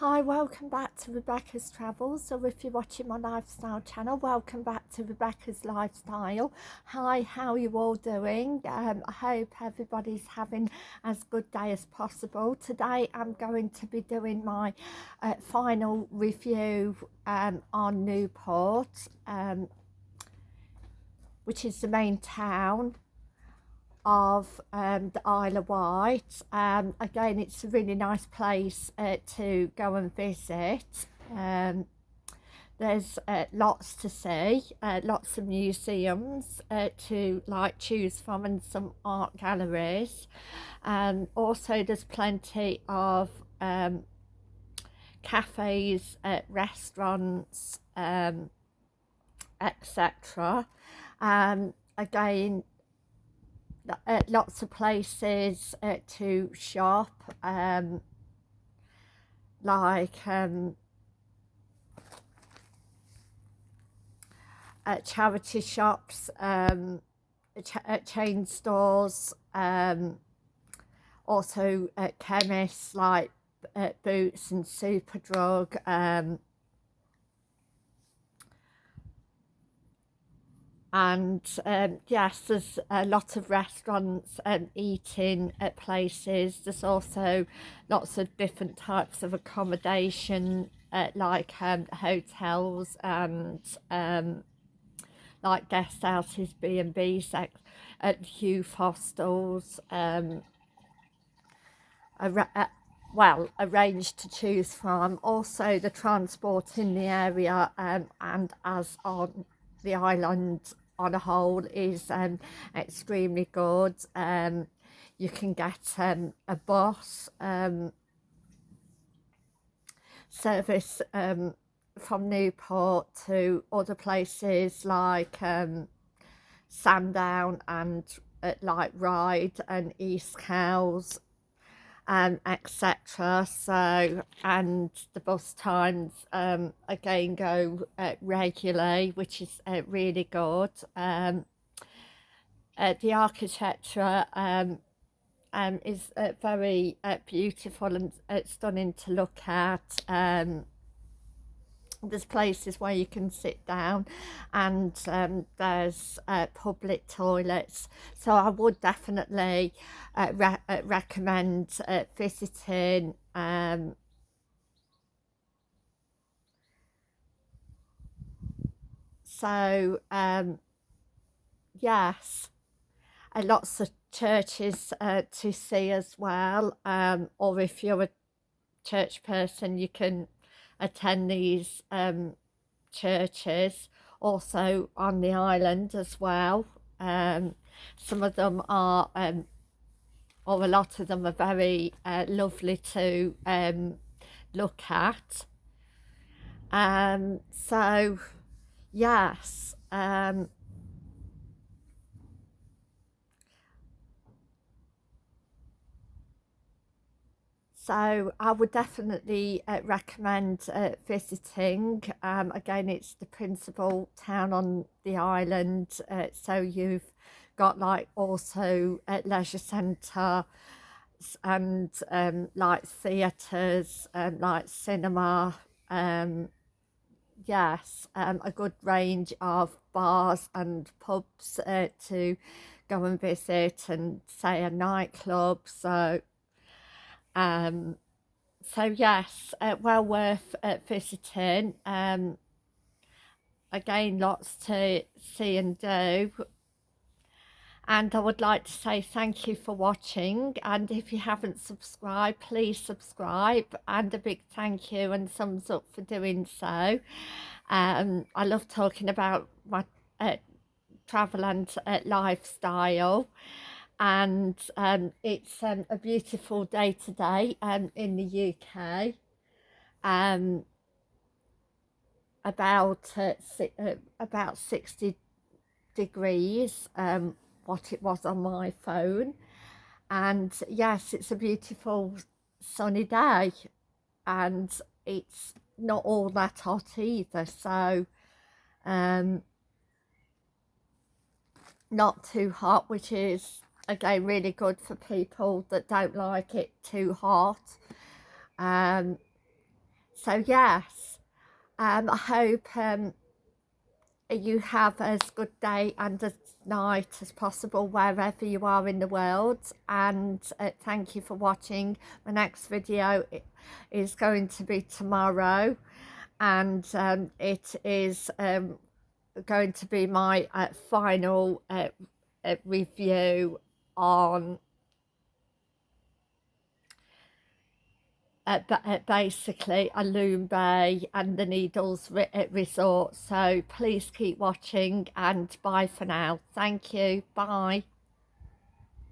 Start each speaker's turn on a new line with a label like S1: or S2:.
S1: Hi, welcome back to Rebecca's Travels, or if you're watching my lifestyle channel, welcome back to Rebecca's Lifestyle. Hi, how are you all doing? Um, I hope everybody's having as good day as possible. Today I'm going to be doing my uh, final review um, on Newport, um, which is the main town of um, the Isle of Wight. Um, again, it's a really nice place uh, to go and visit. Um, there's uh, lots to see, uh, lots of museums uh, to like choose from and some art galleries. Um, also, there's plenty of um, cafes, uh, restaurants, um, etc. Um, again, uh, lots of places uh, to shop um, like um, uh, charity shops um, ch uh, chain stores um, also chemists like Boots and Superdrug and um, yes there's a lot of restaurants and eating at places. There's also lots of different types of accommodation uh, like um, hotels and um, like guest houses B&Bs at youth hostels um, a, a, well arranged to choose from. Also the transport in the area um, and as on the island on a whole is um, extremely good. Um, you can get um, a bus um, service um, from Newport to other places like um, Sandown and uh, like Ryde and East Cowes um, etc. So, and the bus times um, again go uh, regularly, which is uh, really good. Um, uh, the architecture um, um, is uh, very uh, beautiful and uh, stunning to look at. Um, there's places where you can sit down and um, there's uh, public toilets. So I would definitely uh, re uh, recommend uh, visiting um, so um, yes lots of churches uh, to see as well um, or if you're a church person you can attend these um, churches also on the island as well. Um, some of them are, um, or a lot of them are very uh, lovely to um, look at. Um, so, yes, um, so I would definitely uh, recommend uh, visiting. Um, again, it's the principal town on the island, uh, so you've got like also a leisure centre and um, like theatres, um, like cinema, um, yes, um, a good range of bars and pubs uh, to go and visit and say a nightclub. So um, so yes, uh, well worth uh, visiting. Um, again, lots to see and do. And I would like to say thank you for watching. And if you haven't subscribed, please subscribe. And a big thank you and thumbs up for doing so. Um, I love talking about my uh, travel and uh, lifestyle and um, it's um, a beautiful day today um, in the UK. Um, about uh, si uh, about 60 degrees, um, what it was on my phone. And yes, it's a beautiful sunny day and it's not all that hot either. So um, not too hot, which is again really good for people that don't like it too hot. Um, so yes, um, I hope um, you have as good day and as night as possible wherever you are in the world. And uh, thank you for watching. My next video is going to be tomorrow. And um, it is um, going to be my uh, final uh, uh review on uh, basically Alum Bay and the Needles Resort. So please keep watching and bye for now. Thank you. Bye.